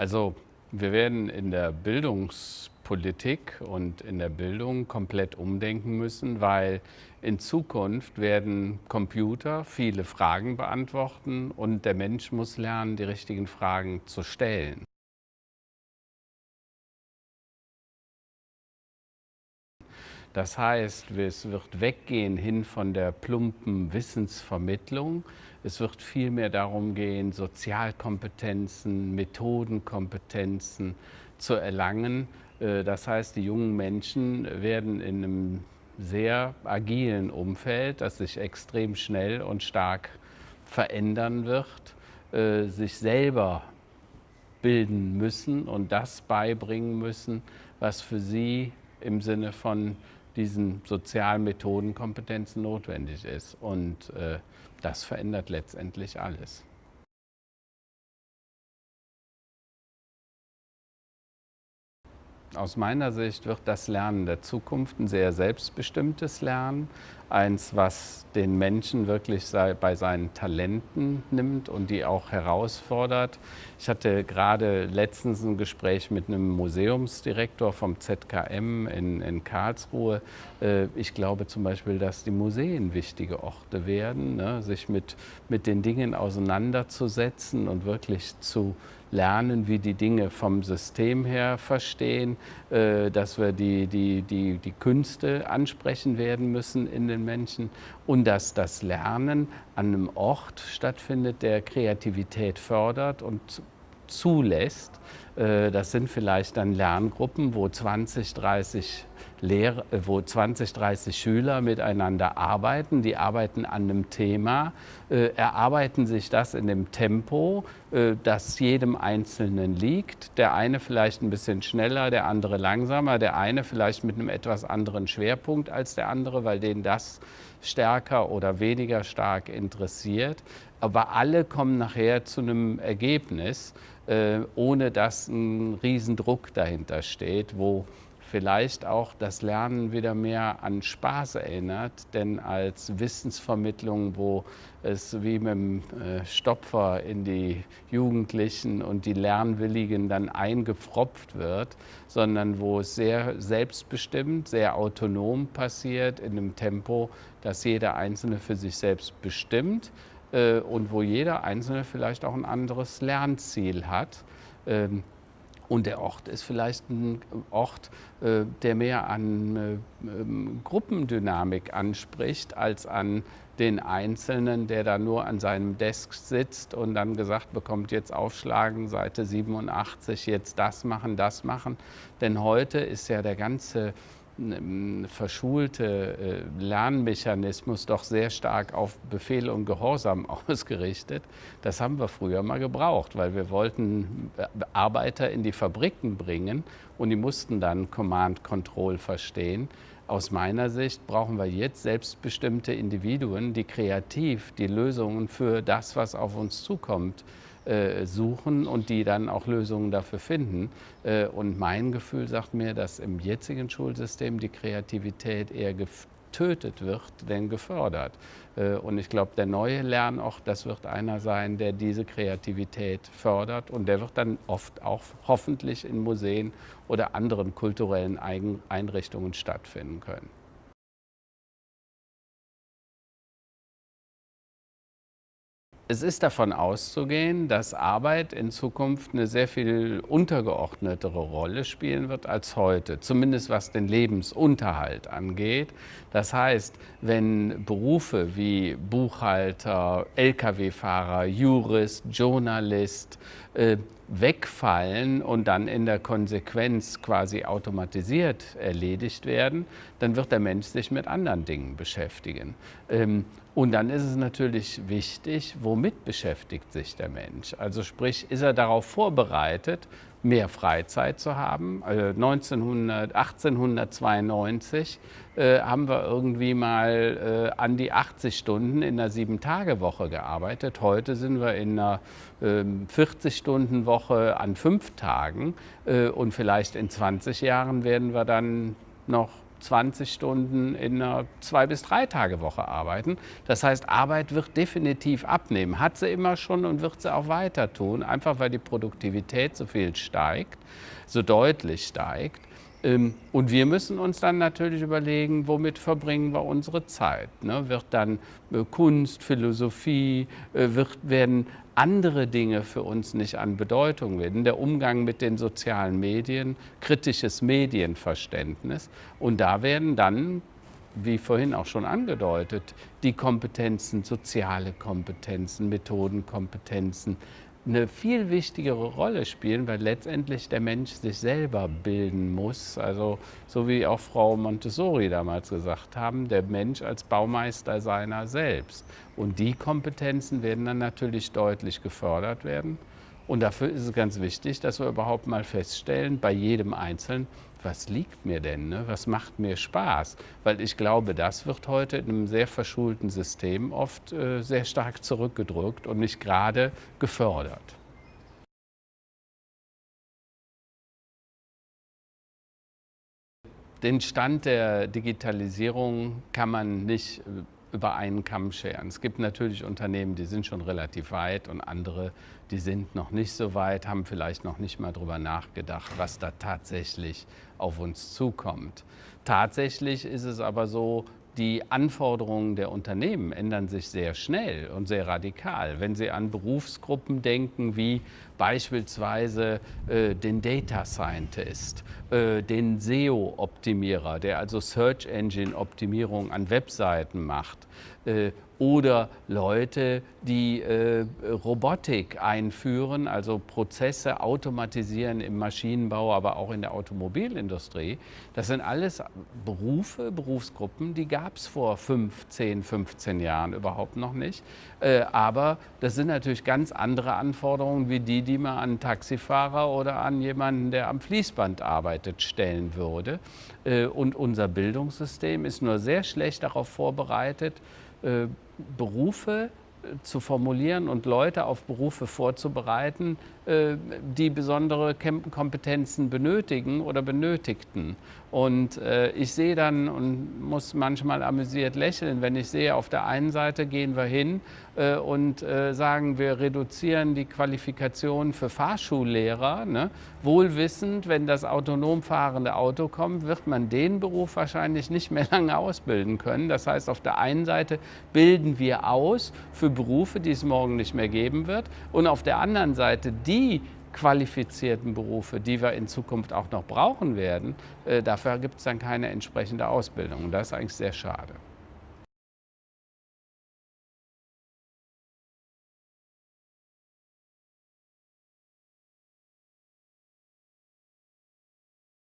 Also wir werden in der Bildungspolitik und in der Bildung komplett umdenken müssen, weil in Zukunft werden Computer viele Fragen beantworten und der Mensch muss lernen, die richtigen Fragen zu stellen. Das heißt, es wird weggehen hin von der plumpen Wissensvermittlung. Es wird vielmehr darum gehen, Sozialkompetenzen, Methodenkompetenzen zu erlangen. Äh, das heißt, die jungen Menschen werden in einem sehr agilen Umfeld, das sich extrem schnell und stark verändern wird, äh, sich selber bilden müssen und das beibringen müssen, was für sie im Sinne von diesen sozialen Methodenkompetenzen notwendig ist. Und äh, das verändert letztendlich alles. Aus meiner Sicht wird das Lernen der Zukunft ein sehr selbstbestimmtes Lernen, eins, was den Menschen wirklich bei seinen Talenten nimmt und die auch herausfordert. Ich hatte gerade letztens ein Gespräch mit einem Museumsdirektor vom ZKM in, in Karlsruhe. Äh, ich glaube zum Beispiel, dass die Museen wichtige Orte werden, ne? sich mit, mit den Dingen auseinanderzusetzen und wirklich zu lernen, wie die Dinge vom System her verstehen, äh, dass wir die, die, die, die Künste ansprechen werden müssen in den Menschen und dass das Lernen an einem Ort stattfindet, der Kreativität fördert und zulässt. Äh, das sind vielleicht dann Lerngruppen, wo 20, 30 Lehrer, wo 20, 30 Schüler miteinander arbeiten. Die arbeiten an einem Thema, äh, erarbeiten sich das in dem Tempo, äh, das jedem Einzelnen liegt. Der eine vielleicht ein bisschen schneller, der andere langsamer, der eine vielleicht mit einem etwas anderen Schwerpunkt als der andere, weil den das stärker oder weniger stark interessiert. Aber alle kommen nachher zu einem Ergebnis, ohne dass ein Riesendruck dahinter steht, wo vielleicht auch das Lernen wieder mehr an Spaß erinnert, denn als Wissensvermittlung, wo es wie mit dem äh, Stopfer in die Jugendlichen und die Lernwilligen dann eingepfropft wird, sondern wo es sehr selbstbestimmt, sehr autonom passiert, in einem Tempo, das jeder Einzelne für sich selbst bestimmt äh, und wo jeder Einzelne vielleicht auch ein anderes Lernziel hat. Ähm, und der Ort ist vielleicht ein Ort, äh, der mehr an äh, ähm, Gruppendynamik anspricht, als an den Einzelnen, der da nur an seinem Desk sitzt und dann gesagt bekommt, jetzt aufschlagen, Seite 87, jetzt das machen, das machen. Denn heute ist ja der ganze verschulte äh, Lernmechanismus doch sehr stark auf Befehl und Gehorsam ausgerichtet. Das haben wir früher mal gebraucht, weil wir wollten äh, Arbeiter in die Fabriken bringen und die mussten dann Command Control verstehen. Aus meiner Sicht brauchen wir jetzt selbstbestimmte Individuen, die kreativ die Lösungen für das, was auf uns zukommt, äh, suchen und die dann auch Lösungen dafür finden. Äh, und mein Gefühl sagt mir, dass im jetzigen Schulsystem die Kreativität eher getötet wird, denn gefördert. Äh, und ich glaube, der neue Lernort, das wird einer sein, der diese Kreativität fördert und der wird dann oft auch hoffentlich in Museen oder anderen kulturellen Einrichtungen stattfinden können. Es ist davon auszugehen, dass Arbeit in Zukunft eine sehr viel untergeordnetere Rolle spielen wird als heute, zumindest was den Lebensunterhalt angeht. Das heißt, wenn Berufe wie Buchhalter, Lkw-Fahrer, Jurist, Journalist äh, wegfallen und dann in der Konsequenz quasi automatisiert erledigt werden, dann wird der Mensch sich mit anderen Dingen beschäftigen. Ähm, und dann ist es natürlich wichtig, womit beschäftigt sich der Mensch? Also sprich, ist er darauf vorbereitet, mehr Freizeit zu haben? Also 1900, 1892 äh, haben wir irgendwie mal äh, an die 80 Stunden in einer Sieben-Tage-Woche gearbeitet. Heute sind wir in einer äh, 40-Stunden-Woche an fünf Tagen äh, und vielleicht in 20 Jahren werden wir dann noch 20 Stunden in einer zwei bis drei Tage Woche arbeiten. Das heißt, Arbeit wird definitiv abnehmen. Hat sie immer schon und wird sie auch weiter tun, einfach weil die Produktivität so viel steigt, so deutlich steigt. Ähm, und wir müssen uns dann natürlich überlegen, womit verbringen wir unsere Zeit. Ne? Wird dann äh, Kunst, Philosophie, äh, wird, werden andere Dinge für uns nicht an Bedeutung werden. Der Umgang mit den sozialen Medien, kritisches Medienverständnis. Und da werden dann, wie vorhin auch schon angedeutet, die Kompetenzen, soziale Kompetenzen, Methodenkompetenzen, eine viel wichtigere Rolle spielen, weil letztendlich der Mensch sich selber bilden muss. Also so wie auch Frau Montessori damals gesagt haben, der Mensch als Baumeister seiner selbst. Und die Kompetenzen werden dann natürlich deutlich gefördert werden. Und dafür ist es ganz wichtig, dass wir überhaupt mal feststellen, bei jedem Einzelnen, was liegt mir denn, ne? was macht mir Spaß? Weil ich glaube, das wird heute in einem sehr verschulten System oft äh, sehr stark zurückgedrückt und nicht gerade gefördert. Den Stand der Digitalisierung kann man nicht äh, über einen Kamm scheren. Es gibt natürlich Unternehmen, die sind schon relativ weit und andere, die sind noch nicht so weit, haben vielleicht noch nicht mal darüber nachgedacht, was da tatsächlich auf uns zukommt. Tatsächlich ist es aber so, die Anforderungen der Unternehmen ändern sich sehr schnell und sehr radikal. Wenn Sie an Berufsgruppen denken wie beispielsweise äh, den Data Scientist, äh, den SEO-Optimierer, der also Search Engine Optimierung an Webseiten macht, äh, oder Leute, die äh, Robotik einführen, also Prozesse automatisieren im Maschinenbau, aber auch in der Automobilindustrie. Das sind alles Berufe, Berufsgruppen, die gab es vor 5, 10, 15 Jahren überhaupt noch nicht. Äh, aber das sind natürlich ganz andere Anforderungen wie die, die man an einen Taxifahrer oder an jemanden, der am Fließband arbeitet, stellen würde. Äh, und unser Bildungssystem ist nur sehr schlecht darauf vorbereitet, äh, Berufe zu formulieren und Leute auf Berufe vorzubereiten, äh, die besondere Kompetenzen benötigen oder benötigten. Und äh, ich sehe dann und muss manchmal amüsiert lächeln, wenn ich sehe, auf der einen Seite gehen wir hin äh, und sagen, wir reduzieren die Qualifikation für Fahrschullehrer. Ne? Wohlwissend, wenn das autonom fahrende Auto kommt, wird man den Beruf wahrscheinlich nicht mehr lange ausbilden können. Das heißt, auf der einen Seite bilden wir aus für Berufe, die es morgen nicht mehr geben wird. Und auf der anderen Seite die qualifizierten Berufe, die wir in Zukunft auch noch brauchen werden, äh, dafür gibt es dann keine entsprechende Ausbildung. Und das ist eigentlich sehr schade.